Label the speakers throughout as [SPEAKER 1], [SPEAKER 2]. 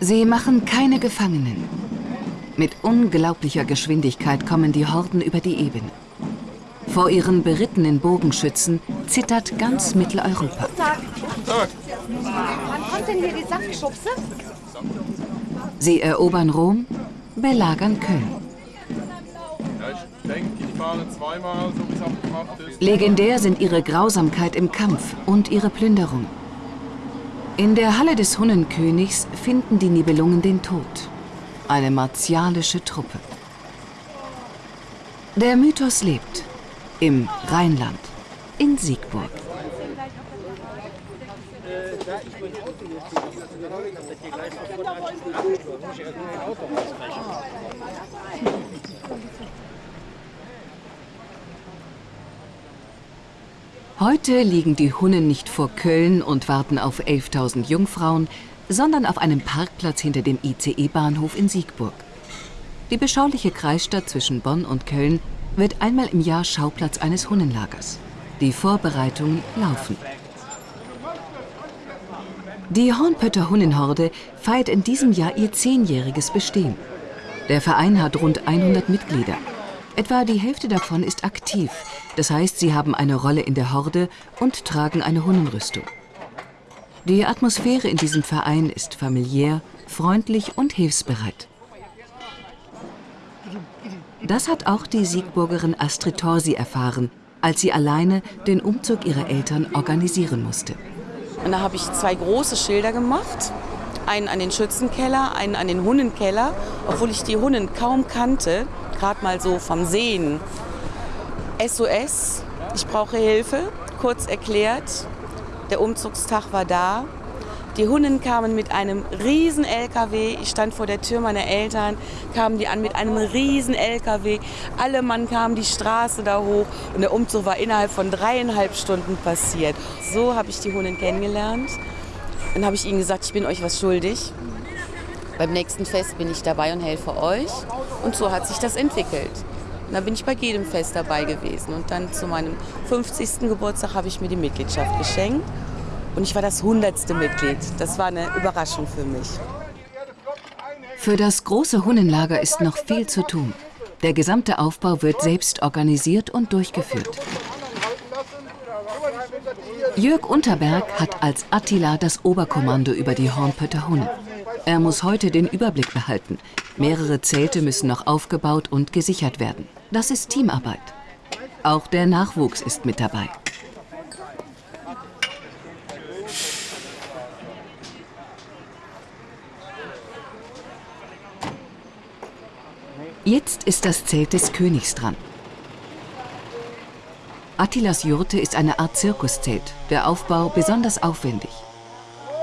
[SPEAKER 1] Sie machen keine Gefangenen. Mit unglaublicher Geschwindigkeit kommen die Horden über die Ebene. Vor ihren berittenen Bogenschützen zittert ganz Mitteleuropa. Sie erobern Rom, belagern Köln. Legendär sind ihre Grausamkeit im Kampf und ihre Plünderung. In der Halle des Hunnenkönigs finden die Nibelungen den Tod. Eine martialische Truppe. Der Mythos lebt. Im Rheinland. In Siegburg. Heute liegen die Hunnen nicht vor Köln und warten auf 11.000 Jungfrauen, sondern auf einem Parkplatz hinter dem ICE-Bahnhof in Siegburg. Die beschauliche Kreisstadt zwischen Bonn und Köln wird einmal im Jahr Schauplatz eines Hunnenlagers. Die Vorbereitungen laufen. Die Hornpötter Hunnenhorde feiert in diesem Jahr ihr zehnjähriges Bestehen. Der Verein hat rund 100 Mitglieder. Etwa die Hälfte davon ist aktiv, das heißt, sie haben eine Rolle in der Horde und tragen eine Hunnenrüstung. Die Atmosphäre in diesem Verein ist familiär, freundlich und hilfsbereit. Das hat auch die Siegburgerin Astrid Torsi erfahren, als sie alleine den Umzug ihrer Eltern organisieren musste.
[SPEAKER 2] Und da habe ich zwei große Schilder gemacht. Einen an den Schützenkeller, einen an den Hunnenkeller, obwohl ich die Hunnen kaum kannte, gerade mal so vom Sehen. SOS, ich brauche Hilfe, kurz erklärt. Der Umzugstag war da. Die Hunden kamen mit einem riesen LKW. Ich stand vor der Tür meiner Eltern, kamen die an mit einem riesen LKW. Alle Mann kamen die Straße da hoch und der Umzug war innerhalb von dreieinhalb Stunden passiert. So habe ich die Hunden kennengelernt. Dann habe ich ihnen gesagt, ich bin euch was schuldig. Beim nächsten Fest bin ich dabei und helfe euch. Und so hat sich das entwickelt. Und dann bin ich bei jedem Fest dabei gewesen. Und dann zu meinem 50. Geburtstag habe ich mir die Mitgliedschaft geschenkt. Und ich war das hundertste Mitglied. Das war eine Überraschung für mich.
[SPEAKER 1] Für das große Hunnenlager ist noch viel zu tun. Der gesamte Aufbau wird selbst organisiert und durchgeführt. Jörg Unterberg hat als Attila das Oberkommando über die Hornpötter Hunnen. Er muss heute den Überblick behalten. Mehrere Zelte müssen noch aufgebaut und gesichert werden. Das ist Teamarbeit. Auch der Nachwuchs ist mit dabei. Jetzt ist das Zelt des Königs dran. Attilas Jurte ist eine Art Zirkuszelt, der Aufbau besonders aufwendig.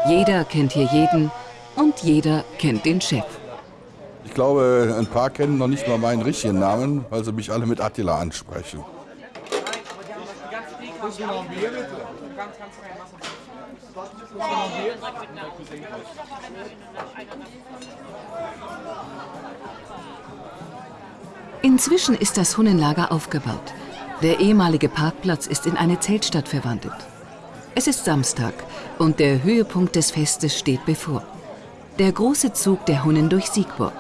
[SPEAKER 1] Jeder kennt hier jeden und jeder kennt den Chef.
[SPEAKER 3] Ich glaube, ein paar kennen noch nicht mal meinen richtigen Namen, weil sie mich alle mit Attila ansprechen.
[SPEAKER 1] Inzwischen ist das Hunnenlager aufgebaut. Der ehemalige Parkplatz ist in eine Zeltstadt verwandelt. Es ist Samstag und der Höhepunkt des Festes steht bevor. Der große Zug der Hunnen durch Siegburg.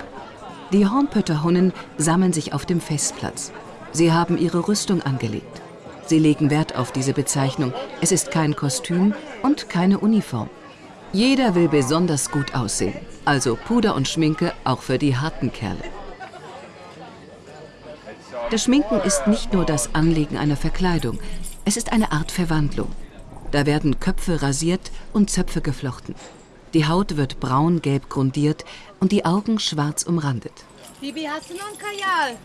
[SPEAKER 1] Die Hornpötter Hunnen sammeln sich auf dem Festplatz. Sie haben ihre Rüstung angelegt. Sie legen Wert auf diese Bezeichnung. Es ist kein Kostüm und keine Uniform. Jeder will besonders gut aussehen. Also Puder und Schminke auch für die harten Kerle. Das Schminken ist nicht nur das Anlegen einer Verkleidung, es ist eine Art Verwandlung. Da werden Köpfe rasiert und Zöpfe geflochten. Die Haut wird braun-gelb grundiert und die Augen schwarz umrandet.
[SPEAKER 4] Bibi, hast du noch ein Kajal?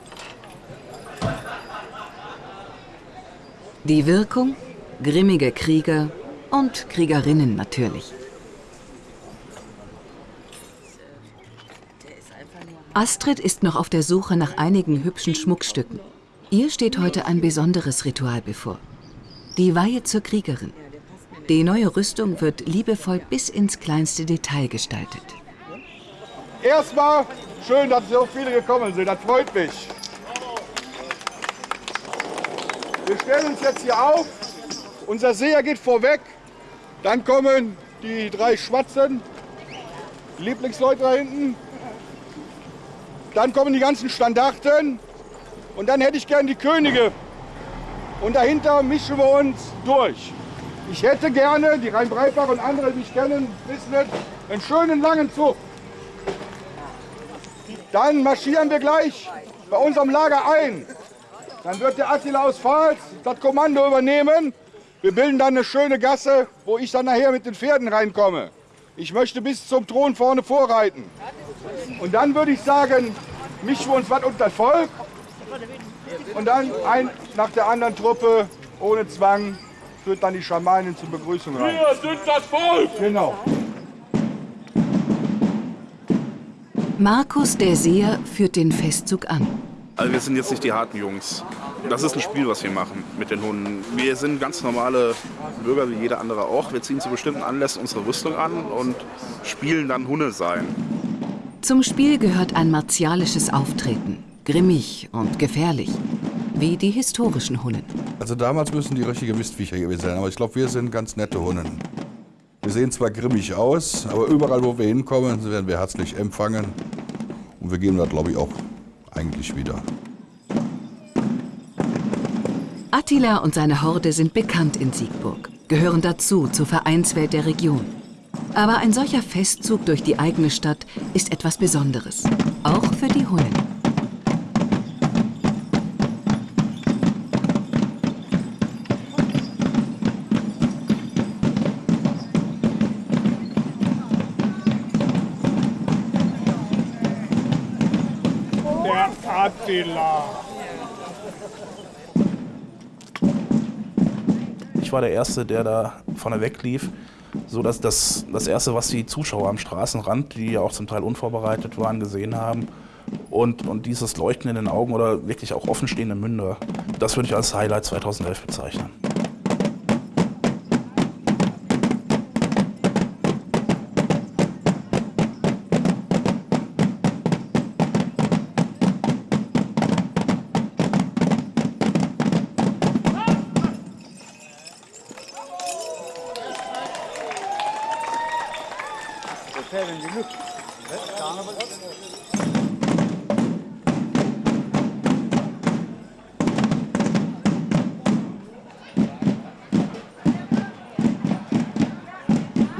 [SPEAKER 1] Die Wirkung? Grimmige Krieger und Kriegerinnen natürlich. Astrid ist noch auf der Suche nach einigen hübschen Schmuckstücken. Ihr steht heute ein besonderes Ritual bevor. Die Weihe zur Kriegerin. Die neue Rüstung wird liebevoll bis ins kleinste Detail gestaltet.
[SPEAKER 5] Erstmal schön, dass so viele gekommen sind. Das freut mich. Wir stellen uns jetzt hier auf. Unser Seher geht vorweg. Dann kommen die drei Schwatzen Lieblingsleute da hinten. Dann kommen die ganzen Standarten. Und dann hätte ich gern die Könige. Und dahinter mischen wir uns durch. Ich hätte gerne, die Rhein-Breitbach und andere, die mich kennen, wissen einen schönen langen Zug. Dann marschieren wir gleich bei unserem Lager ein. Dann wird der Attila aus Pfalz das Kommando übernehmen. Wir bilden dann eine schöne Gasse, wo ich dann nachher mit den Pferden reinkomme. Ich möchte bis zum Thron vorne vorreiten. Und dann würde ich sagen, mischen wir uns was unter Volk. Und dann ein nach der anderen Truppe, ohne Zwang, führt dann die Schamanin zur Begrüßung rein.
[SPEAKER 6] Wir sind das Volk!
[SPEAKER 5] Genau.
[SPEAKER 1] Markus der Seher führt den Festzug an.
[SPEAKER 7] Also wir sind jetzt nicht die harten Jungs. Das ist ein Spiel, was wir machen mit den Hunden. Wir sind ganz normale Bürger wie jeder andere auch. Wir ziehen zu bestimmten Anlässen unsere Rüstung an und spielen dann Hunde sein.
[SPEAKER 1] Zum Spiel gehört ein martialisches Auftreten, grimmig und gefährlich, wie die historischen Hunnen.
[SPEAKER 3] Also damals müssen die richtige Mistviecher gewesen sein, aber ich glaube, wir sind ganz nette Hunden. Wir sehen zwar grimmig aus, aber überall, wo wir hinkommen, werden wir herzlich empfangen. Und wir gehen da, glaube ich, auch eigentlich wieder.
[SPEAKER 1] Attila und seine Horde sind bekannt in Siegburg, gehören dazu zur Vereinswelt der Region. Aber ein solcher Festzug durch die eigene Stadt ist etwas Besonderes, auch für die Hunnen.
[SPEAKER 8] War der Erste, der da vorne weglief, so dass das das Erste, was die Zuschauer am Straßenrand, die ja auch zum Teil unvorbereitet waren, gesehen haben. Und, und dieses Leuchten in den Augen oder wirklich auch offenstehende Münder, das würde ich als Highlight 2011 bezeichnen.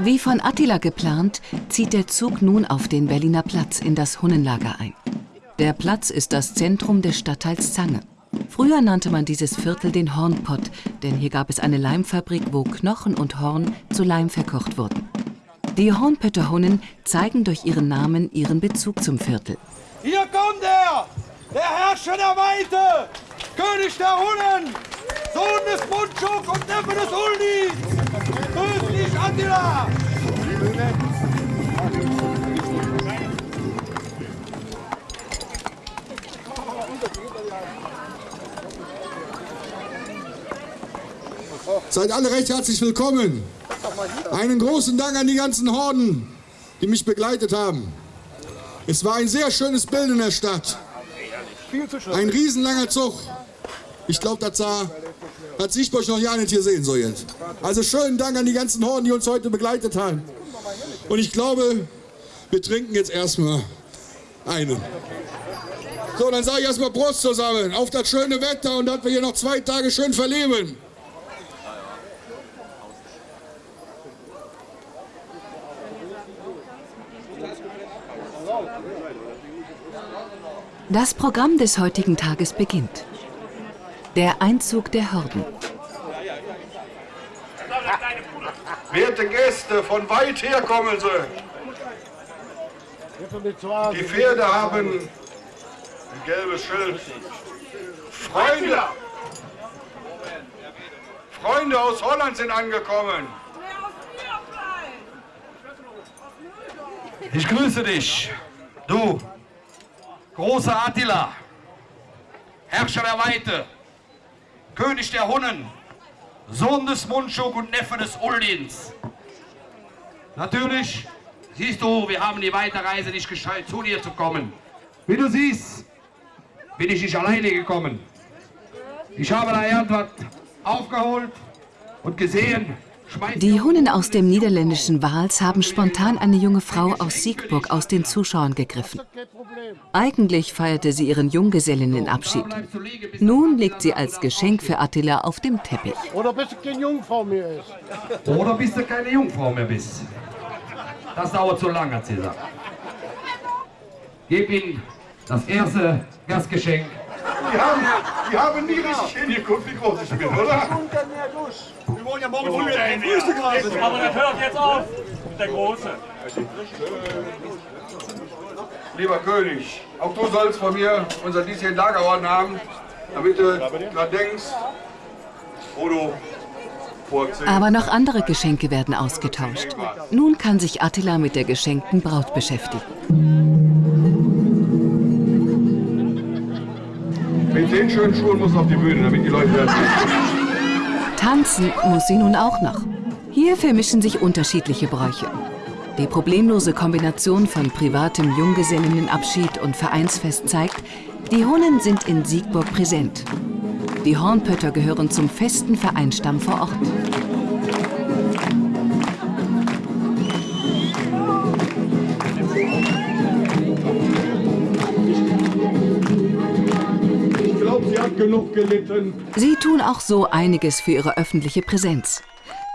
[SPEAKER 1] Wie von Attila geplant, zieht der Zug nun auf den Berliner Platz in das Hunnenlager ein. Der Platz ist das Zentrum des Stadtteils Zange. Früher nannte man dieses Viertel den Hornpott, denn hier gab es eine Leimfabrik, wo Knochen und Horn zu Leim verkocht wurden. Die Hornpötter Hunnen zeigen durch ihren Namen ihren Bezug zum Viertel.
[SPEAKER 9] Hier kommt er! Der Herrscher der Weite! König der Hunnen! Sohn des Mundschuk und Neffe des Uldis! Attila!
[SPEAKER 10] Seid alle recht herzlich willkommen. Einen großen Dank an die ganzen Horden, die mich begleitet haben. Es war ein sehr schönes Bild in der Stadt. Ein riesenlanger Zug. Ich glaube, das sah, hat Sichtburg noch ja nicht hier sehen so jetzt. Also schönen Dank an die ganzen Horden, die uns heute begleitet haben. Und ich glaube, wir trinken jetzt erstmal einen. So, dann sage ich erstmal Prost zusammen auf das schöne Wetter und dass wir hier noch zwei Tage schön verleben.
[SPEAKER 1] Das Programm des heutigen Tages beginnt. Der Einzug der Horden.
[SPEAKER 5] Werte Gäste, von weit her kommen Sie. Die Pferde haben ein gelbes Schild. Freunde, Freunde aus Holland sind angekommen.
[SPEAKER 9] Ich grüße dich, du großer Attila, Herrscher der Weite, König der Hunnen, Sohn des Mundschuk und Neffe des Uldins. Natürlich, siehst du, wir haben die weite Reise nicht gescheut, zu dir zu kommen. Wie du siehst, bin ich nicht alleine gekommen. Ich habe da irgendwas aufgeholt und gesehen,
[SPEAKER 1] Die Hunnen aus dem niederländischen Wals haben spontan eine junge Frau aus Siegburg aus den Zuschauern gegriffen. Eigentlich feierte sie ihren Junggesellinnenabschied. Nun liegt sie als Geschenk für Attila auf dem Teppich.
[SPEAKER 6] Oder bis du keine Jungfrau mehr ist.
[SPEAKER 9] Oder bis du keine Jungfrau mehr bist. Das dauert zu lange, hat sie gesagt. Gib ihm das erste Gastgeschenk.
[SPEAKER 5] Die haben, die haben nie richtig hingeguckt, wie groß ich bin, oder?
[SPEAKER 6] Wir wollen ja morgen früh ein Frühstück haben.
[SPEAKER 11] Aber das hört jetzt auf, der Große.
[SPEAKER 5] Lieber König, auch du sollst von mir unser diesjährigen Lagerorden haben, damit du dran denkst, wo du vorziehst.
[SPEAKER 1] Aber noch andere Geschenke werden ausgetauscht. Nun kann sich Attila mit der geschenkten Braut beschäftigen.
[SPEAKER 5] Mit den schönen Schuhen muss auf die Bühne, damit die Leute werden.
[SPEAKER 1] Tanzen muss sie nun auch noch. Hier vermischen sich unterschiedliche Bräuche. Die problemlose Kombination von privatem Junggesellinnenabschied und Vereinsfest zeigt, die Hunnen sind in Siegburg präsent. Die Hornpötter gehören zum festen Vereinsstamm vor Ort.
[SPEAKER 5] Genug gelitten.
[SPEAKER 1] Sie tun auch so einiges für ihre öffentliche Präsenz.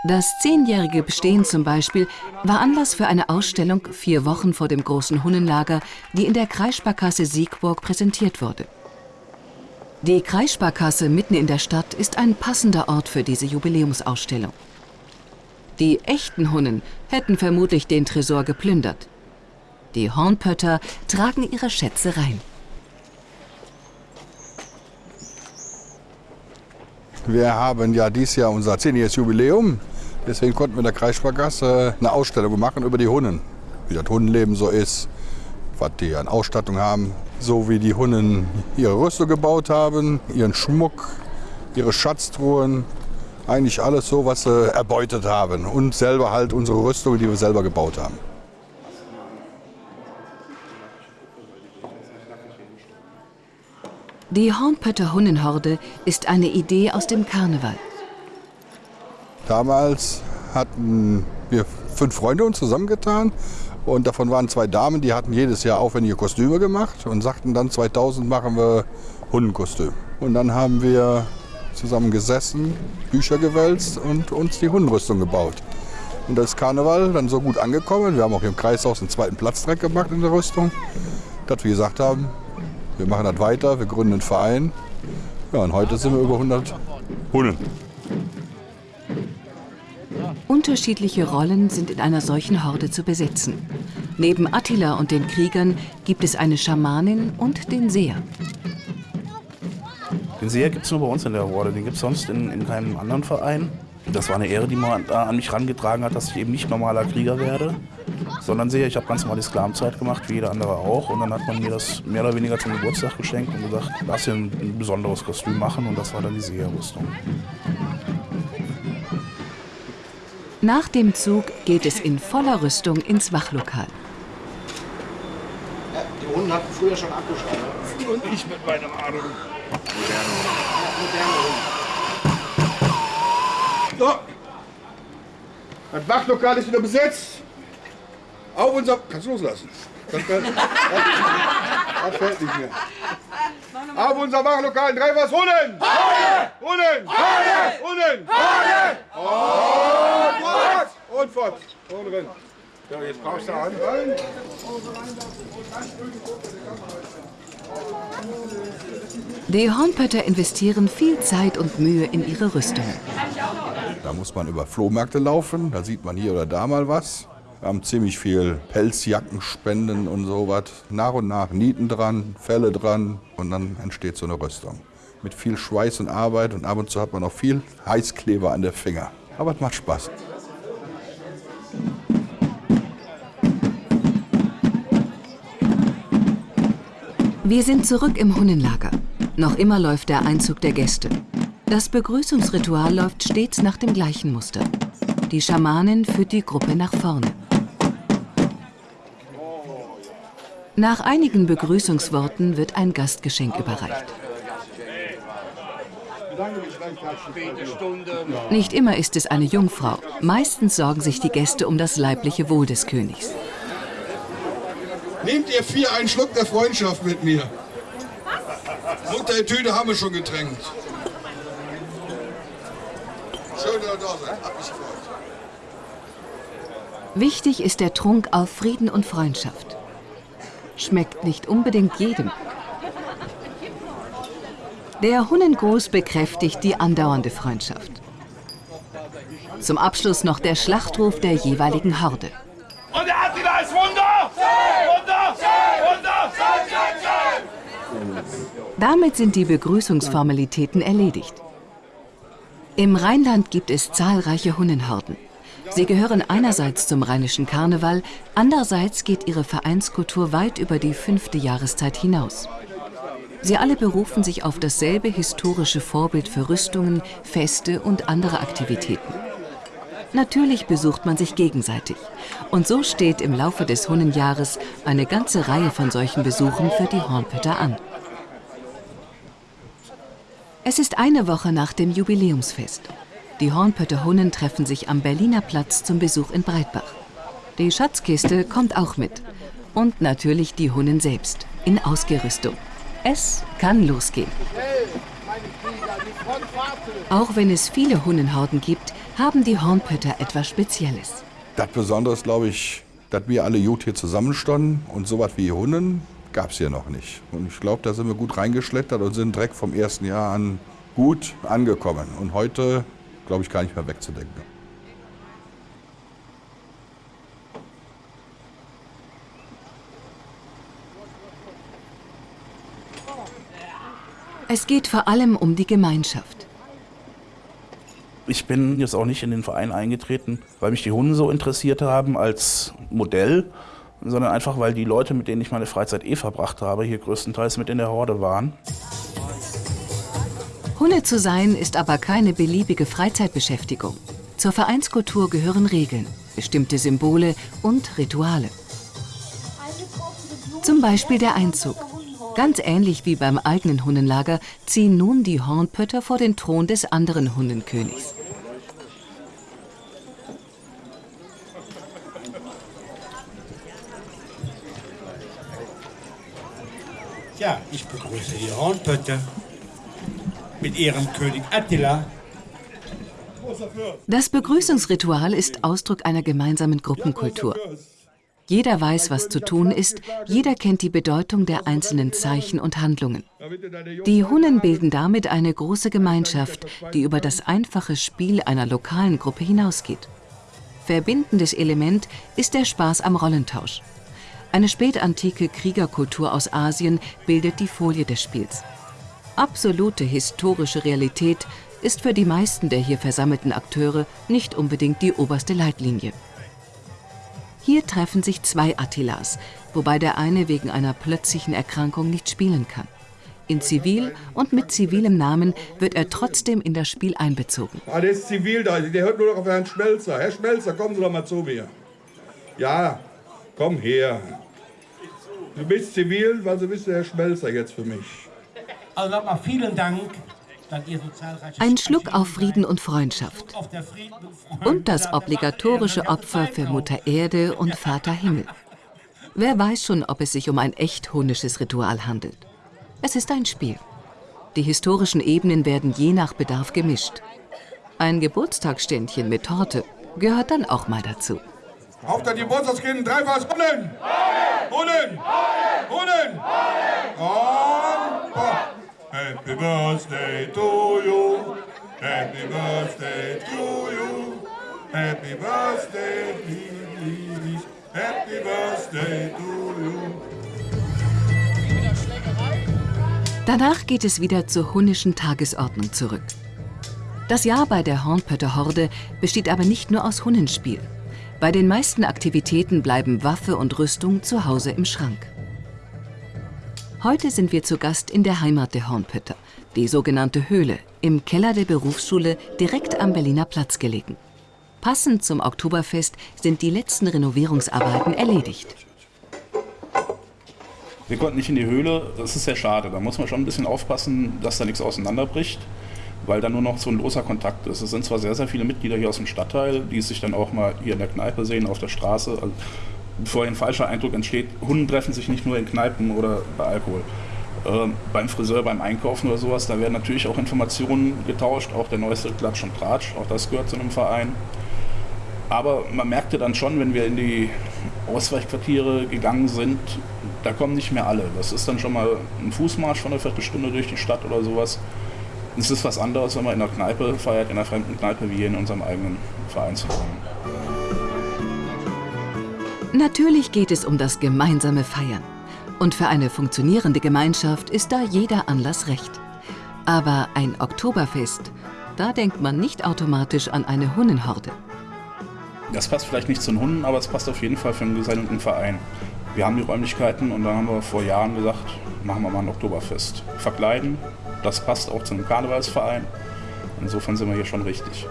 [SPEAKER 1] Das zehnjährige Bestehen zum Beispiel war Anlass für eine Ausstellung vier Wochen vor dem großen Hunnenlager, die in der Kreissparkasse Siegburg präsentiert wurde. Die Kreissparkasse mitten in der Stadt ist ein passender Ort für diese Jubiläumsausstellung. Die echten Hunnen hätten vermutlich den Tresor geplündert. Die Hornpötter tragen ihre Schätze rein.
[SPEAKER 3] Wir haben ja dieses Jahr unser 10-jähriges Jubiläum. Deswegen konnten wir in der Kreissparkasse eine Ausstellung machen über die Hunnen. Wie das Hundenleben so ist, was die an Ausstattung haben. So wie die Hunnen ihre Rüstung gebaut haben, ihren Schmuck, ihre Schatztruhen. Eigentlich alles so, was sie erbeutet haben. Und selber halt unsere Rüstung, die wir selber gebaut haben.
[SPEAKER 1] Die Hornpötter Hunnenhorde ist eine Idee aus dem Karneval.
[SPEAKER 3] Damals hatten wir fünf Freunde uns zusammengetan und davon waren zwei Damen, die hatten jedes Jahr aufwendige Kostüme gemacht und sagten dann 2000 machen wir Hundenkostüm. Und dann haben wir zusammen gesessen, Bücher gewälzt und uns die Hundenrüstung gebaut. Und das ist Karneval dann so gut angekommen. Wir haben auch im Kreishaus einen zweiten Platz direkt gemacht in der Rüstung, dass wir gesagt haben, wir machen das weiter, wir gründen einen Verein. Ja, und heute sind wir über 100 Hunden.
[SPEAKER 1] Unterschiedliche Rollen sind in einer solchen Horde zu besetzen. Neben Attila und den Kriegern gibt es eine Schamanin und den Seher.
[SPEAKER 8] Den Seher gibt es nur bei uns in der Horde, den gibt es sonst in, in keinem anderen Verein. Das war eine Ehre, die man da an mich herangetragen hat, dass ich eben nicht normaler Krieger werde, sondern Seher. Ich habe ganz normal die Sklavenzeit gemacht, wie jeder andere auch. Und dann hat man mir das mehr oder weniger zum Geburtstag geschenkt und gesagt, lass dir ein, ein besonderes Kostüm machen. Und das war dann die Seherrüstung.
[SPEAKER 1] Nach dem Zug geht es in voller Rüstung ins Wachlokal.
[SPEAKER 6] Die Hunde hatten früher schon Akkuschrauber. Und ich mit meinem Adel.
[SPEAKER 5] So. Das Wachlokal ist wieder besetzt. Auf unser. Kannst du loslassen? Das, das, das fällt nicht mehr. Auf unser Wachlokal in drei was Hunden! Hunden! Hunden! Und fort! Und fort! Und rein. So, jetzt brauchst du an.
[SPEAKER 1] Die Hornpötter investieren viel Zeit und Mühe in ihre Rüstungen.
[SPEAKER 3] Da muss man über Flohmärkte laufen, da sieht man hier oder da mal was. Wir haben ziemlich viel Pelzjackenspenden und sowas. Nach und nach Nieten dran, Felle dran und dann entsteht so eine Rüstung. Mit viel Schweiß und Arbeit und ab und zu hat man auch viel Heißkleber an der Finger. Aber es macht Spaß.
[SPEAKER 1] Wir sind zurück im Hunnenlager. Noch immer läuft der Einzug der Gäste. Das Begrüßungsritual läuft stets nach dem gleichen Muster. Die Schamanin führt die Gruppe nach vorne. Nach einigen Begrüßungsworten wird ein Gastgeschenk überreicht. Nicht immer ist es eine Jungfrau. Meistens sorgen sich die Gäste um das leibliche Wohl des Königs.
[SPEAKER 10] Nehmt ihr vier einen Schluck der Freundschaft mit mir? Mutter Tüte haben wir schon getränkt. Schön, dass ihr da seid. Hat mich gefreut.
[SPEAKER 1] Wichtig ist der Trunk auf Frieden und Freundschaft. Schmeckt nicht unbedingt jedem. Der Hunnengruß bekräftigt die andauernde Freundschaft. Zum Abschluss noch der Schlachtruf der jeweiligen Horde.
[SPEAKER 9] Und der Attila ist Wunder! Wunder! Wunder!
[SPEAKER 1] Damit sind die Begrüßungsformalitäten erledigt. Im Rheinland gibt es zahlreiche Hunnenhorden. Sie gehören einerseits zum rheinischen Karneval, andererseits geht ihre Vereinskultur weit über die fünfte Jahreszeit hinaus. Sie alle berufen sich auf dasselbe historische Vorbild für Rüstungen, Feste und andere Aktivitäten. Natürlich besucht man sich gegenseitig. Und so steht im Laufe des Hunnenjahres eine ganze Reihe von solchen Besuchen für die Hornpötter an. Es ist eine Woche nach dem Jubiläumsfest. Die Hornpötter Hunnen treffen sich am Berliner Platz zum Besuch in Breitbach. Die Schatzkiste kommt auch mit. Und natürlich die Hunnen selbst, in Ausgerüstung. Es kann losgehen. Auch wenn es viele Hunnenhorden gibt, haben die Hornpötter etwas Spezielles.
[SPEAKER 3] Das Besondere ist, glaube ich, dass wir alle gut hier zusammenstanden und so was wie Hunden gab es hier noch nicht. Und ich glaube, da sind wir gut reingeschlettert und sind direkt vom ersten Jahr an gut angekommen. Und heute, glaube ich, gar nicht mehr wegzudenken.
[SPEAKER 1] Es geht vor allem um die Gemeinschaft.
[SPEAKER 8] Ich bin jetzt auch nicht in den Verein eingetreten, weil mich die Hunde so interessiert haben als Modell, sondern einfach, weil die Leute, mit denen ich meine Freizeit eh verbracht habe, hier größtenteils mit in der Horde waren.
[SPEAKER 1] Hunde zu sein ist aber keine beliebige Freizeitbeschäftigung. Zur Vereinskultur gehören Regeln, bestimmte Symbole und Rituale. Zum Beispiel der Einzug. Ganz ähnlich wie beim eigenen Hundenlager ziehen nun die Hornpötter vor den Thron des anderen Hundenkönigs.
[SPEAKER 12] Ja, ich begrüße die Hornpötter mit ihrem König Attila.
[SPEAKER 1] Das Begrüßungsritual ist Ausdruck einer gemeinsamen Gruppenkultur. Jeder weiß, was zu tun ist, jeder kennt die Bedeutung der einzelnen Zeichen und Handlungen. Die Hunnen bilden damit eine große Gemeinschaft, die über das einfache Spiel einer lokalen Gruppe hinausgeht. Verbindendes Element ist der Spaß am Rollentausch. Eine spätantike Kriegerkultur aus Asien bildet die Folie des Spiels. Absolute historische Realität ist für die meisten der hier versammelten Akteure nicht unbedingt die oberste Leitlinie. Hier treffen sich zwei Attilas, wobei der eine wegen einer plötzlichen Erkrankung nicht spielen kann. In Zivil und mit zivilem Namen wird er trotzdem in das Spiel einbezogen.
[SPEAKER 5] Ah, der ist zivil da, der hört nur noch auf Herrn Schmelzer. Herr Schmelzer, kommen Sie doch mal zu mir. Ja, komm her. Du bist zivil, weil Sie bist der Herr Schmelzer jetzt für mich.
[SPEAKER 12] Also nochmal vielen Dank,
[SPEAKER 1] Ein Schluck auf Frieden und Freundschaft. und das obligatorische Opfer für Mutter Erde und Vater Himmel. Wer weiß schon, ob es sich um ein echt hunisches Ritual handelt. Es ist ein Spiel. Die historischen Ebenen werden je nach Bedarf gemischt. Ein Geburtstagsständchen mit Torte gehört dann auch mal dazu.
[SPEAKER 5] Auf der Geburtstagskind, dreifaches Hunnen! Hunnen! Hunnen! Und Boah. Happy Birthday to you! Happy Birthday to you! Happy Birthday, please! Happy Birthday to you!
[SPEAKER 1] Danach geht es wieder zur hunnischen Tagesordnung zurück. Das Jahr bei der Hornpötter Horde besteht aber nicht nur aus Hunnenspiel. Bei den meisten Aktivitäten bleiben Waffe und Rüstung zu Hause im Schrank. Heute sind wir zu Gast in der Heimat der Hornpötter, die sogenannte Höhle, im Keller der Berufsschule direkt am Berliner Platz gelegen. Passend zum Oktoberfest sind die letzten Renovierungsarbeiten erledigt.
[SPEAKER 8] Wir konnten nicht in die Höhle, das ist sehr schade. Da muss man schon ein bisschen aufpassen, dass da nichts auseinanderbricht. weil da nur noch so ein loser Kontakt ist. Es sind zwar sehr, sehr viele Mitglieder hier aus dem Stadtteil, die sich dann auch mal hier in der Kneipe sehen, auf der Straße. Bevor ein falscher Eindruck entsteht, Hunden treffen sich nicht nur in Kneipen oder bei Alkohol. Ähm, beim Friseur, beim Einkaufen oder sowas, da werden natürlich auch Informationen getauscht, auch der neueste Klatsch und Tratsch, auch das gehört zu einem Verein. Aber man merkte dann schon, wenn wir in die Ausweichquartiere gegangen sind, da kommen nicht mehr alle. Das ist dann schon mal ein Fußmarsch von einer Viertelstunde durch die Stadt oder sowas. Es ist was anderes, wenn man in einer Kneipe feiert, in einer fremden Kneipe, wie hier in unserem eigenen Vereinsverein.
[SPEAKER 1] Natürlich geht es um das gemeinsame Feiern. Und für eine funktionierende Gemeinschaft ist da jeder Anlass recht. Aber ein Oktoberfest, da denkt man nicht automatisch an eine Hunnenhorde.
[SPEAKER 8] Das passt vielleicht nicht zu den Hunden, aber es passt auf jeden Fall für einen gesendeten Verein. Wir haben die Räumlichkeiten und dann haben wir vor Jahren gesagt, machen wir mal ein Oktoberfest. Verkleiden, das passt auch zu einem Karnevalsverein. Insofern sind wir hier schon richtig.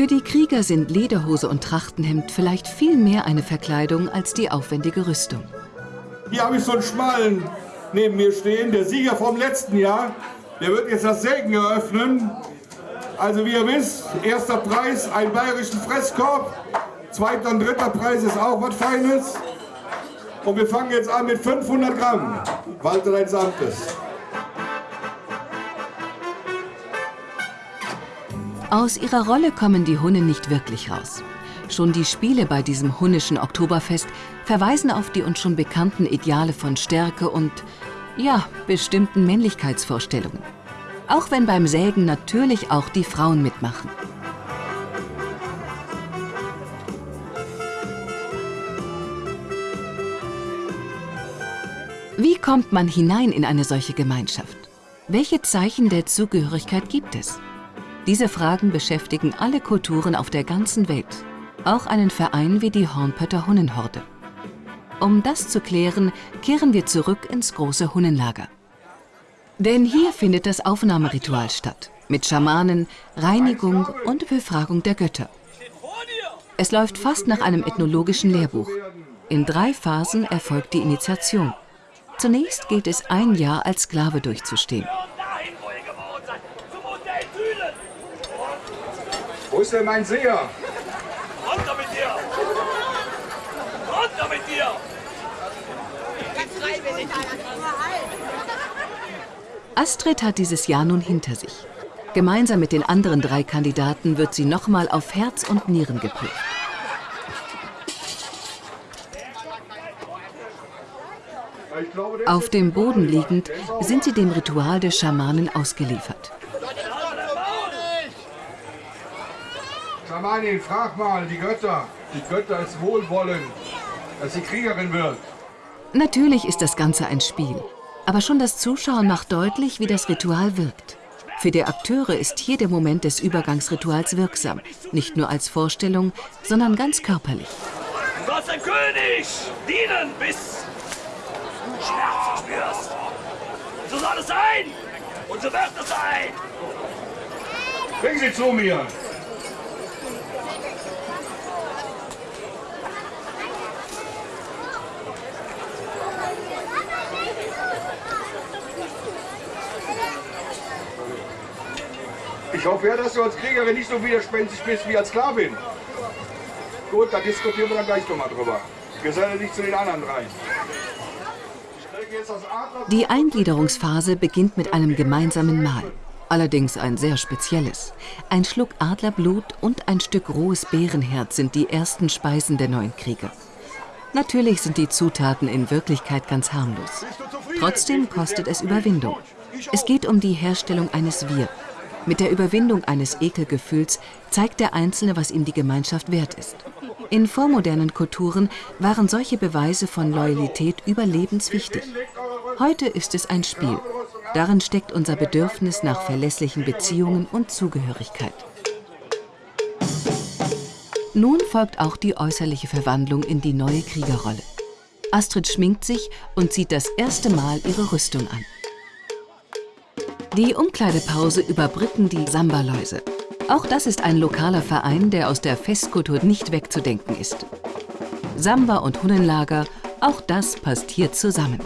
[SPEAKER 1] Für die Krieger sind Lederhose und Trachtenhemd vielleicht viel mehr eine Verkleidung als die aufwendige Rüstung.
[SPEAKER 3] Hier habe ich so einen Schmalen neben mir stehen, der Sieger vom letzten Jahr. Der wird jetzt das Sägen eröffnen. Also wie ihr wisst, erster Preis, ein bayerischen Fresskorb. Zweiter und dritter Preis ist auch was Feines. Und wir fangen jetzt an mit 500 Gramm. Walter dein Samtes.
[SPEAKER 1] Aus ihrer Rolle kommen die Hunnen nicht wirklich raus. Schon die Spiele bei diesem hunnischen Oktoberfest verweisen auf die uns schon bekannten Ideale von Stärke und, ja, bestimmten Männlichkeitsvorstellungen. Auch wenn beim Sägen natürlich auch die Frauen mitmachen. Wie kommt man hinein in eine solche Gemeinschaft? Welche Zeichen der Zugehörigkeit gibt es? Diese Fragen beschäftigen alle Kulturen auf der ganzen Welt, auch einen Verein wie die Hornpötter Hunnenhorde. Um das zu klären, kehren wir zurück ins große Hunnenlager. Denn hier findet das Aufnahmeritual statt, mit Schamanen, Reinigung und Befragung der Götter. Es läuft fast nach einem ethnologischen Lehrbuch. In drei Phasen erfolgt die Initiation. Zunächst gilt es ein Jahr als Sklave durchzustehen.
[SPEAKER 3] Wo ist denn mein Seher?
[SPEAKER 13] Runter mit dir! Runter mit dir!
[SPEAKER 1] Astrid hat dieses Jahr nun hinter sich. Gemeinsam mit den anderen drei Kandidaten wird sie nochmal auf Herz und Nieren geprüft. Auf dem Boden liegend sind sie dem Ritual des Schamanen ausgeliefert.
[SPEAKER 3] Schamanin, frag mal die Götter. Die Götter ist wohlwollend, dass sie Kriegerin wird.
[SPEAKER 1] Natürlich ist das Ganze ein Spiel. Aber schon das Zuschauen macht deutlich, wie das Ritual wirkt. Für die Akteure ist hier der Moment des Übergangsrituals wirksam. Nicht nur als Vorstellung, sondern ganz körperlich.
[SPEAKER 13] Du sollst dem König dienen, bis du Schmerzen spürst. So soll es sein. Und so wird es sein.
[SPEAKER 3] Bring sie zu mir. Ich hoffe ja, dass du als Kriegerin nicht so widerspenstig bist wie als Sklavin. Gut, da diskutieren wir dann gleich nochmal drüber. Geselle dich zu den anderen rein.
[SPEAKER 1] Die Eingliederungsphase beginnt mit einem gemeinsamen Mahl. Allerdings ein sehr spezielles. Ein Schluck Adlerblut und ein Stück rohes Bärenherz sind die ersten Speisen der neuen Krieger. Natürlich sind die Zutaten in Wirklichkeit ganz harmlos. Trotzdem kostet es Überwindung. Es geht um die Herstellung eines Wir. Mit der Überwindung eines Ekelgefühls zeigt der Einzelne, was ihm die Gemeinschaft wert ist. In vormodernen Kulturen waren solche Beweise von Loyalität überlebenswichtig. Heute ist es ein Spiel. Darin steckt unser Bedürfnis nach verlässlichen Beziehungen und Zugehörigkeit. Nun folgt auch die äußerliche Verwandlung in die neue Kriegerrolle. Astrid schminkt sich und zieht das erste Mal ihre Rüstung an. Die Umkleidepause überbrücken die Samba-Läuse. Auch das ist ein lokaler Verein, der aus der Festkultur nicht wegzudenken ist. Samba und Hunnenlager, auch das passt hier zusammen.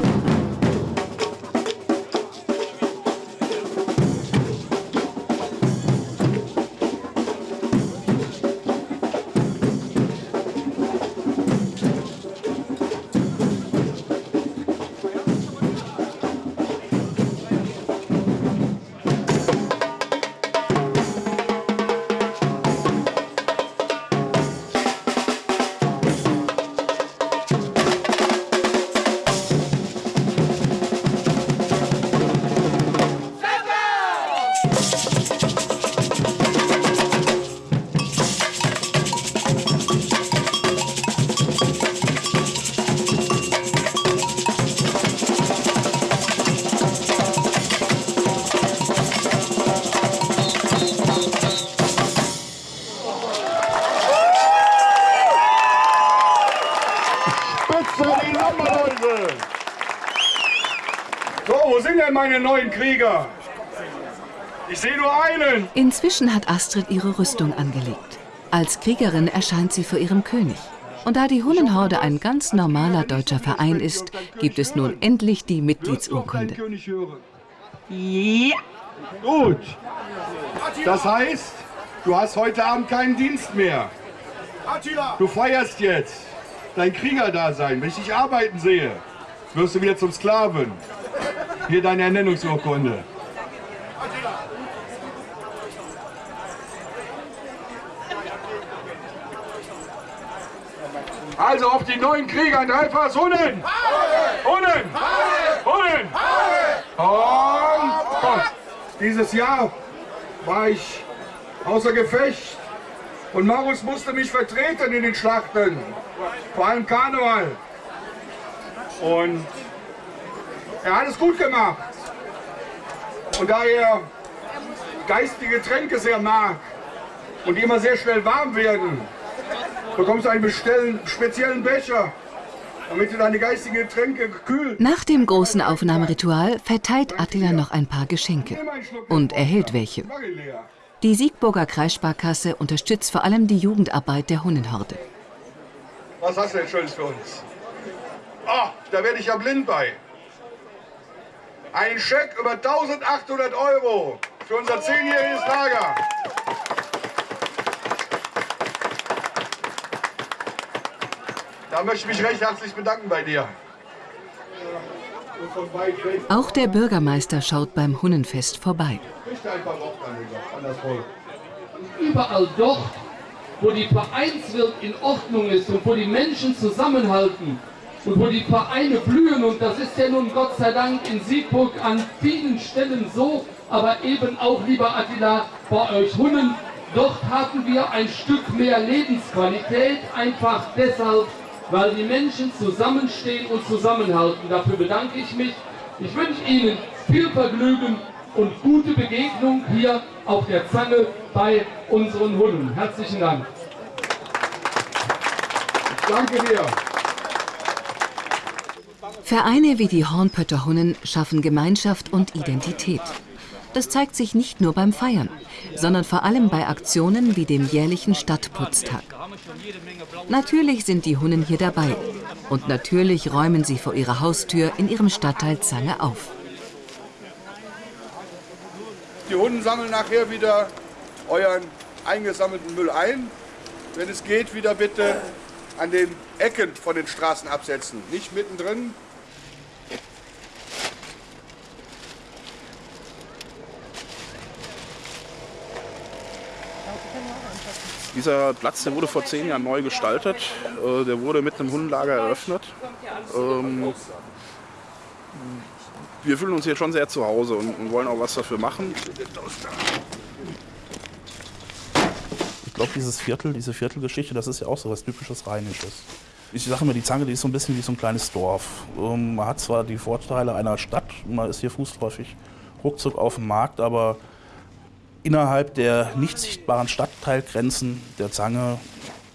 [SPEAKER 3] Wo sind denn meine neuen Krieger? Ich sehe nur einen.
[SPEAKER 1] Inzwischen hat Astrid ihre Rüstung angelegt. Als Kriegerin erscheint sie vor ihrem König. Und da die Hunnenhorde ein ganz normaler deutscher Verein ist, gibt es nun endlich die Mitgliedsurkunde.
[SPEAKER 3] Ja. Gut. Das heißt, du hast heute Abend keinen Dienst mehr. Du feierst jetzt dein Kriegerdasein. Wenn ich dich arbeiten sehe, wirst du wieder zum Sklaven. Hier deine Ernennungsurkunde. Also auf die neuen Krieger in Dreifass Hunnen! Hunnen! Hunnen! Und komm. Dieses Jahr war ich außer Gefecht und Marus musste mich vertreten in den Schlachten, vor allem Karneval. Und er hat es gut gemacht. Und da er geistige Getränke sehr mag und die immer sehr schnell warm werden, bekommst du einen speziellen Becher, damit du deine geistigen Getränke kühl.
[SPEAKER 1] Nach dem großen Aufnahmeritual verteilt Attila noch ein paar Geschenke und erhält welche. Die Siegburger Kreissparkasse unterstützt vor allem die Jugendarbeit der Hunnenhorde.
[SPEAKER 3] Was hast du denn Schönes für uns? Ah, da werde ich ja blind bei. Ein Scheck über 1800 Euro für unser zehnjähriges Lager. Da möchte ich mich recht herzlich bedanken bei dir.
[SPEAKER 1] Auch der Bürgermeister schaut beim Hunnenfest vorbei.
[SPEAKER 14] Überall dort, wo die Vereinswelt in Ordnung ist und wo die Menschen zusammenhalten und wo die Vereine blühen, und das ist ja nun Gott sei Dank in Siegburg an vielen Stellen so, aber eben auch, lieber Attila, bei euch Hunnen, dort haben wir ein Stück mehr Lebensqualität, einfach deshalb, weil die Menschen zusammenstehen und zusammenhalten. Dafür bedanke ich mich. Ich wünsche Ihnen viel Vergnügen und gute Begegnung hier auf der Zange bei unseren Hunden. Herzlichen Dank.
[SPEAKER 3] Danke dir.
[SPEAKER 1] Vereine wie die Hornpötter Hunnen schaffen Gemeinschaft und Identität. Das zeigt sich nicht nur beim Feiern, sondern vor allem bei Aktionen wie dem jährlichen Stadtputztag. Natürlich sind die Hunnen hier dabei und natürlich räumen sie vor ihrer Haustür in ihrem Stadtteil Zange auf.
[SPEAKER 3] Die Hunden sammeln nachher wieder euren eingesammelten Müll ein. Wenn es geht, wieder bitte an den Ecken von den Straßen absetzen, nicht mittendrin.
[SPEAKER 15] Dieser Platz, der wurde vor zehn Jahren neu gestaltet. Äh, Der wurde mit einem Hundenlager eröffnet. Ähm, Wir fühlen uns hier schon sehr zu Hause und wollen auch was dafür machen.
[SPEAKER 8] Ich glaube, dieses Viertel, diese Viertelgeschichte, das ist ja auch so was typisches Rheinisches. Ich sage immer, die Zange, die ist so ein bisschen wie so ein kleines Dorf. Ähm, Man hat zwar die Vorteile einer Stadt, man ist hier fußläufig ruckzuck auf dem Markt, aber innerhalb der nicht sichtbaren Stadtteilgrenzen der Zange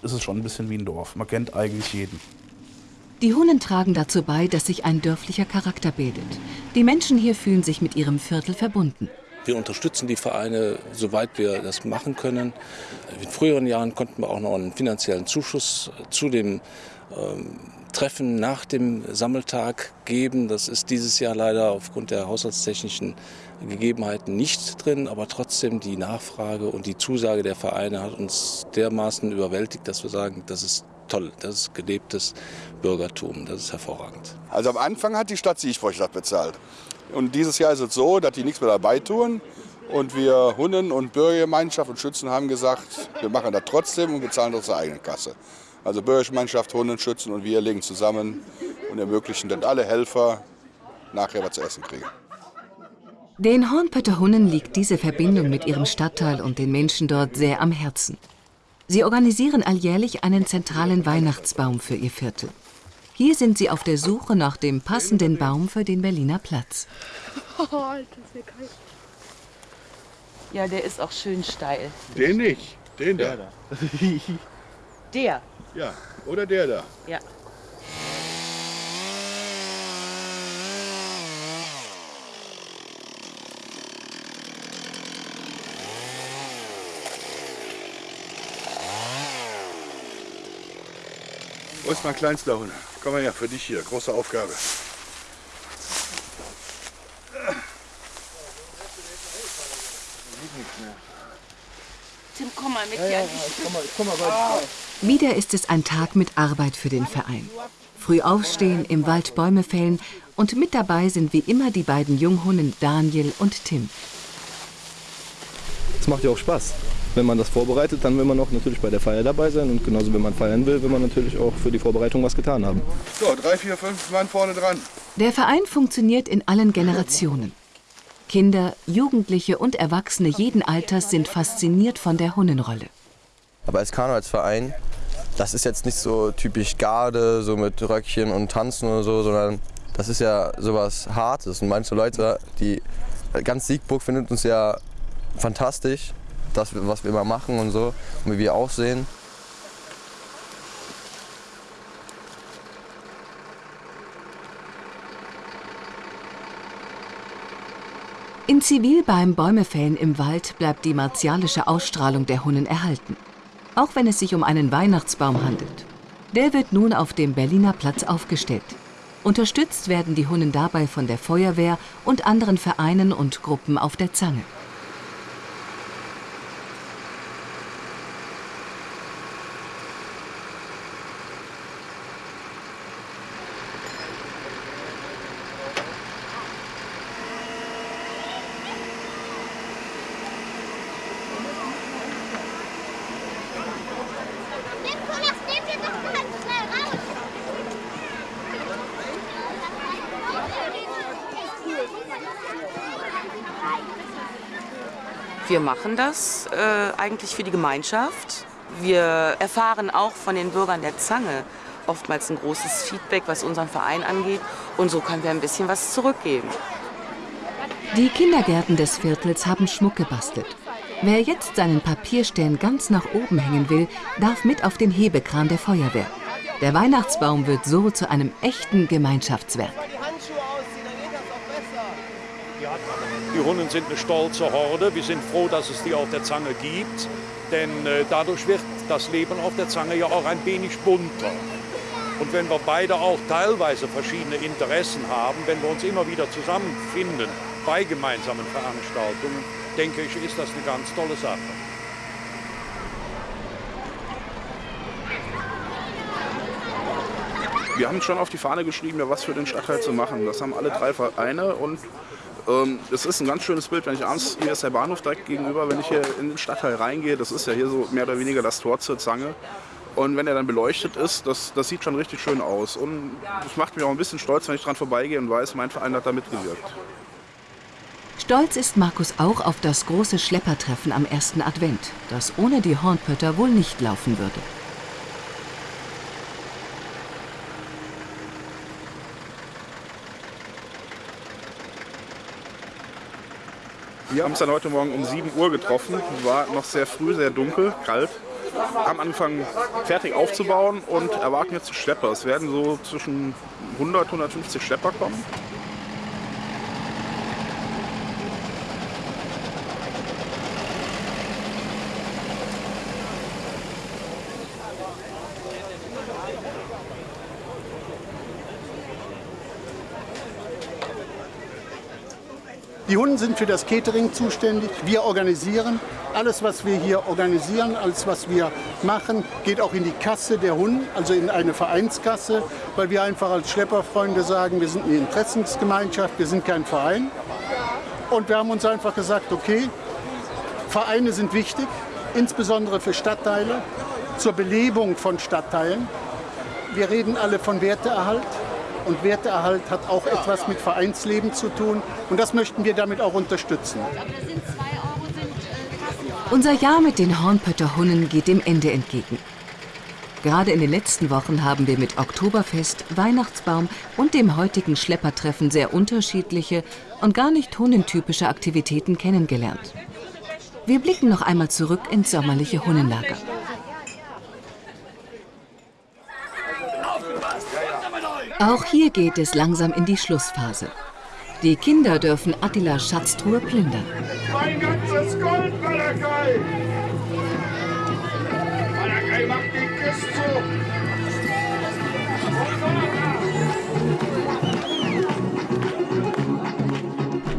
[SPEAKER 8] ist es schon ein bisschen wie ein Dorf. Man kennt eigentlich jeden.
[SPEAKER 1] Die Hunnen tragen dazu bei, dass sich ein dörflicher Charakter bildet. Die Menschen hier fühlen sich mit ihrem Viertel verbunden.
[SPEAKER 13] Wir unterstützen die Vereine, soweit wir das machen können. In früheren Jahren konnten wir auch noch einen finanziellen Zuschuss zu dem ähm, Treffen nach dem Sammeltag geben. Das ist dieses Jahr leider aufgrund der haushaltstechnischen Gegebenheiten nicht drin, aber trotzdem die Nachfrage und die Zusage der Vereine hat uns dermaßen überwältigt, dass wir sagen, das ist toll, das ist gelebtes Bürgertum, das ist hervorragend.
[SPEAKER 3] Also am Anfang hat die Stadt das bezahlt. Und dieses Jahr ist es so, dass die nichts mehr dabei tun. Und wir Hunden und Bürgergemeinschaft und Schützen haben gesagt, wir machen das trotzdem und bezahlen unsere eigene Kasse. Also Bürgergemeinschaft, Hunden, Schützen und wir legen zusammen und ermöglichen, dass alle Helfer nachher was zu essen kriegen.
[SPEAKER 1] Den Hornpötter Hunnen liegt diese Verbindung mit ihrem Stadtteil und den Menschen dort sehr am Herzen. Sie organisieren alljährlich einen zentralen Weihnachtsbaum für ihr Viertel. Hier sind sie auf der Suche nach dem passenden Baum für den Berliner Platz.
[SPEAKER 4] Oh, Alter, ist mir kalt.
[SPEAKER 2] Ja, der ist auch schön steil.
[SPEAKER 3] Den nicht, den da.
[SPEAKER 2] Der.
[SPEAKER 3] Ja, oder der da.
[SPEAKER 2] Ja.
[SPEAKER 3] Wo ist mein kleinster Hund? Komm mal her, für dich hier. Große Aufgabe.
[SPEAKER 2] Tim, komm mal mit
[SPEAKER 6] ja, hier. Ja, ich komm mal, ich komm mal weiter. oh.
[SPEAKER 1] Wieder ist es ein Tag mit Arbeit für den Verein. Früh aufstehen, im Wald Bäume fällen und mit dabei sind wie immer die beiden Junghunden Daniel und Tim.
[SPEAKER 16] Es macht ja auch Spaß. Wenn man das vorbereitet, dann will man auch natürlich bei der Feier dabei sein und genauso wenn man feiern will, will man natürlich auch für die Vorbereitung was getan haben.
[SPEAKER 3] So, drei, vier, fünf Mann vorne dran.
[SPEAKER 1] Der Verein funktioniert in allen Generationen. Kinder, Jugendliche und Erwachsene jeden Alters sind fasziniert von der Hunnenrolle.
[SPEAKER 17] Aber als Karnevalsverein, das ist jetzt nicht so typisch Garde, so mit Röckchen und Tanzen oder so, sondern das ist ja sowas Hartes. Und manche Leute, die ganz Siegburg findet uns ja fantastisch, das, was wir immer machen und so und wie wir aussehen.
[SPEAKER 1] In Zivil beim Bäumefällen im Wald bleibt die martialische Ausstrahlung der Hunnen erhalten. Auch wenn es sich um einen Weihnachtsbaum handelt. Der wird nun auf dem Berliner Platz aufgestellt. Unterstützt werden die Hunnen dabei von der Feuerwehr und anderen Vereinen und Gruppen auf der Zange.
[SPEAKER 2] Machen das äh, eigentlich für die Gemeinschaft. Wir erfahren auch von den Bürgern der Zange oftmals ein großes Feedback, was unseren Verein angeht. Und so können wir ein bisschen was zurückgeben.
[SPEAKER 1] Die Kindergärten des Viertels haben Schmuck gebastelt. Wer jetzt seinen Papierstern ganz nach oben hängen will, darf mit auf den Hebekran der Feuerwehr. Der Weihnachtsbaum wird so zu einem echten Gemeinschaftswerk.
[SPEAKER 18] Die Hunden sind eine stolze Horde. Wir sind froh, dass es die auf der Zange gibt. Denn äh, dadurch wird das Leben auf der Zange ja auch ein wenig bunter. Und wenn wir beide auch teilweise verschiedene Interessen haben, wenn wir uns immer wieder zusammenfinden bei gemeinsamen Veranstaltungen, denke ich, ist das eine ganz tolle Sache.
[SPEAKER 7] Wir haben schon auf die Fahne geschrieben, ja, was für den Stadtteil zu machen. Das haben alle drei Vereine und es ist ein ganz schönes Bild, wenn ich abends, hier ist der Bahnhof direkt gegenüber, wenn ich hier in den Stadtteil reingehe, das ist ja hier so mehr oder weniger das Tor zur Zange. Und wenn er dann beleuchtet ist, das, das sieht schon richtig schön aus. Und das macht mich auch ein bisschen stolz, wenn ich dran vorbeigehe und weiß, mein Verein hat da mitgewirkt.
[SPEAKER 1] Stolz ist Markus auch auf das große Schleppertreffen am ersten Advent, das ohne die Hornpötter wohl nicht laufen würde.
[SPEAKER 7] Wir haben uns dann heute Morgen um 7 Uhr getroffen. War noch sehr früh, sehr dunkel, kalt. Haben angefangen fertig aufzubauen und erwarten jetzt Schlepper. Es werden so zwischen 100 150 Schlepper kommen.
[SPEAKER 19] Die Hunden sind für das Catering zuständig. Wir organisieren. Alles, was wir hier organisieren, alles, was wir machen, geht auch in die Kasse der Hunden, also in eine Vereinskasse, weil wir einfach als Schlepperfreunde sagen, wir sind eine Interessensgemeinschaft, wir sind kein Verein. Und wir haben uns einfach gesagt, okay, Vereine sind wichtig, insbesondere für Stadtteile, zur Belebung von Stadtteilen. Wir reden alle von Werteerhalt. Und Werteerhalt hat auch etwas mit Vereinsleben zu tun. Und das möchten wir damit auch unterstützen.
[SPEAKER 1] Unser Jahr mit den Hornpötter Hunnen geht dem Ende entgegen. Gerade in den letzten Wochen haben wir mit Oktoberfest, Weihnachtsbaum und dem heutigen Schleppertreffen sehr unterschiedliche und gar nicht hunnentypische Aktivitäten kennengelernt. Wir blicken noch einmal zurück ins sommerliche Hunnenlager. Auch hier geht es langsam in die Schlussphase. Die Kinder dürfen Attilas Schatztruhe plündern.
[SPEAKER 5] Mein ganzes Gold, Malakai! Malakai macht die Kiste zu!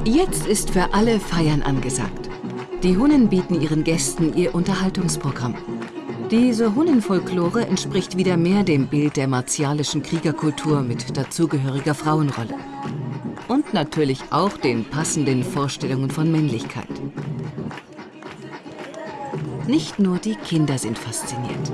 [SPEAKER 1] Jetzt ist für alle Feiern angesagt. Die Hunnen bieten ihren Gästen ihr Unterhaltungsprogramm. Diese Hunnenfolklore entspricht wieder mehr dem Bild der martialischen Kriegerkultur mit dazugehöriger Frauenrolle. Und natürlich auch den passenden Vorstellungen von Männlichkeit. Nicht nur die Kinder sind fasziniert.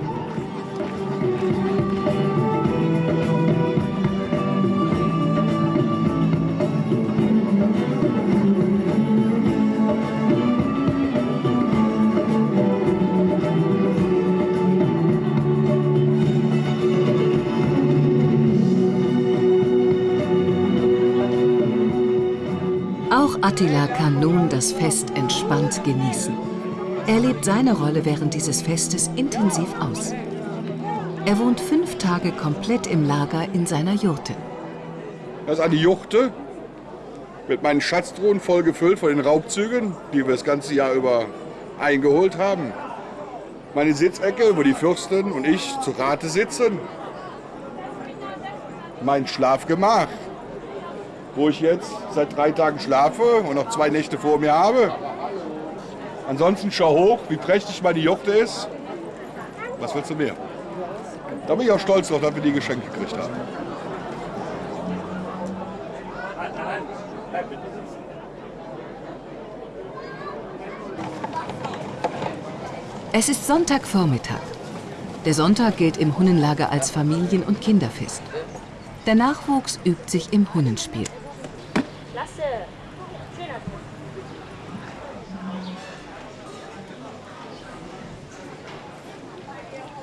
[SPEAKER 1] Attila kann nun das Fest entspannt genießen. Er lebt seine Rolle während dieses Festes intensiv aus. Er wohnt fünf Tage komplett im Lager in seiner Jurte.
[SPEAKER 5] Das ist eine Juchte mit meinen Schatztruhen voll gefüllt von den Raubzügen, die wir das ganze Jahr über eingeholt haben. Meine Sitzecke, wo die Fürstin und ich zu Rate sitzen. Mein Schlafgemach, wo ich jetzt seit drei Tagen schlafe und noch zwei Nächte vor mir habe. Ansonsten schau hoch, wie prächtig meine Juchte ist. Was willst du mehr? Da bin ich auch stolz drauf, dass wir die Geschenke gekriegt haben.
[SPEAKER 1] Es ist Sonntagvormittag. Der Sonntag gilt im Hunnenlager als Familien- und Kinderfest. Der Nachwuchs übt sich im Hunnenspiel.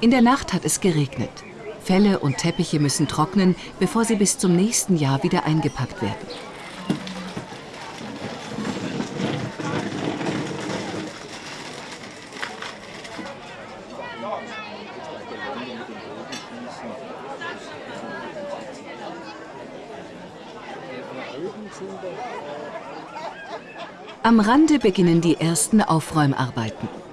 [SPEAKER 1] In der Nacht hat es geregnet. Felle und Teppiche müssen trocknen, bevor sie bis zum nächsten Jahr wieder eingepackt werden. Am Rande beginnen die ersten Aufräumarbeiten.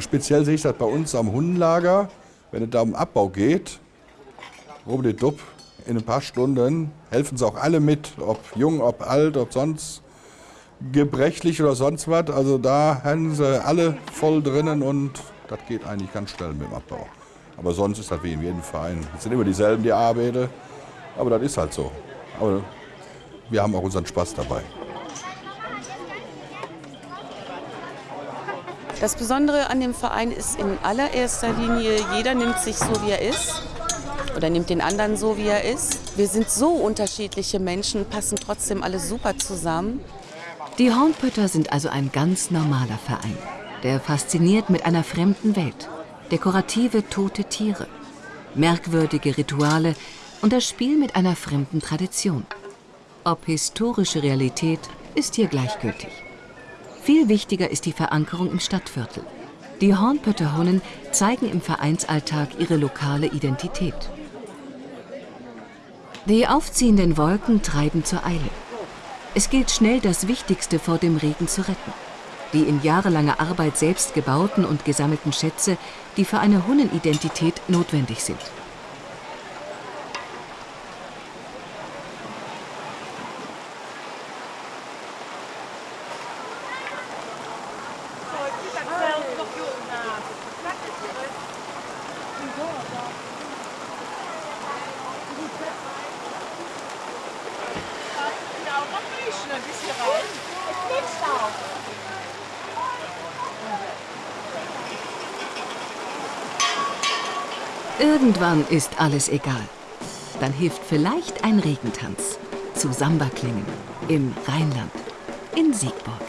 [SPEAKER 3] Speziell sehe ich das bei uns am Hundenlager, wenn es da um Abbau geht. Rubbeldupp, in ein paar Stunden helfen sie auch alle mit, ob jung, ob alt, ob sonst gebrechlich oder sonst was. Also da haben sie alle voll drinnen und das geht eigentlich ganz schnell mit dem Abbau. Aber sonst ist das wie in jedem Verein. Es sind immer dieselben, die arbeiten, aber das ist halt so. Aber wir haben auch unseren Spaß dabei.
[SPEAKER 2] Das Besondere an dem Verein ist in allererster Linie, jeder nimmt sich so, wie er ist oder nimmt den anderen so, wie er ist. Wir sind so unterschiedliche Menschen, passen trotzdem alle super zusammen.
[SPEAKER 1] Die Hornpötter sind also ein ganz normaler Verein, der fasziniert mit einer fremden Welt. Dekorative tote Tiere, merkwürdige Rituale und das Spiel mit einer fremden Tradition. Ob historische Realität ist hier gleichgültig. Viel wichtiger ist die Verankerung im Stadtviertel. Die Hornpötter Hunnen zeigen im Vereinsalltag ihre lokale Identität. Die aufziehenden Wolken treiben zur Eile. Es gilt schnell, das Wichtigste vor dem Regen zu retten. Die in jahrelanger Arbeit selbst gebauten und gesammelten Schätze, die für eine Hunnenidentität notwendig sind. Irgendwann ist alles egal. Dann hilft vielleicht ein Regentanz zu Samba-Klängen im Rheinland, in Siegburg.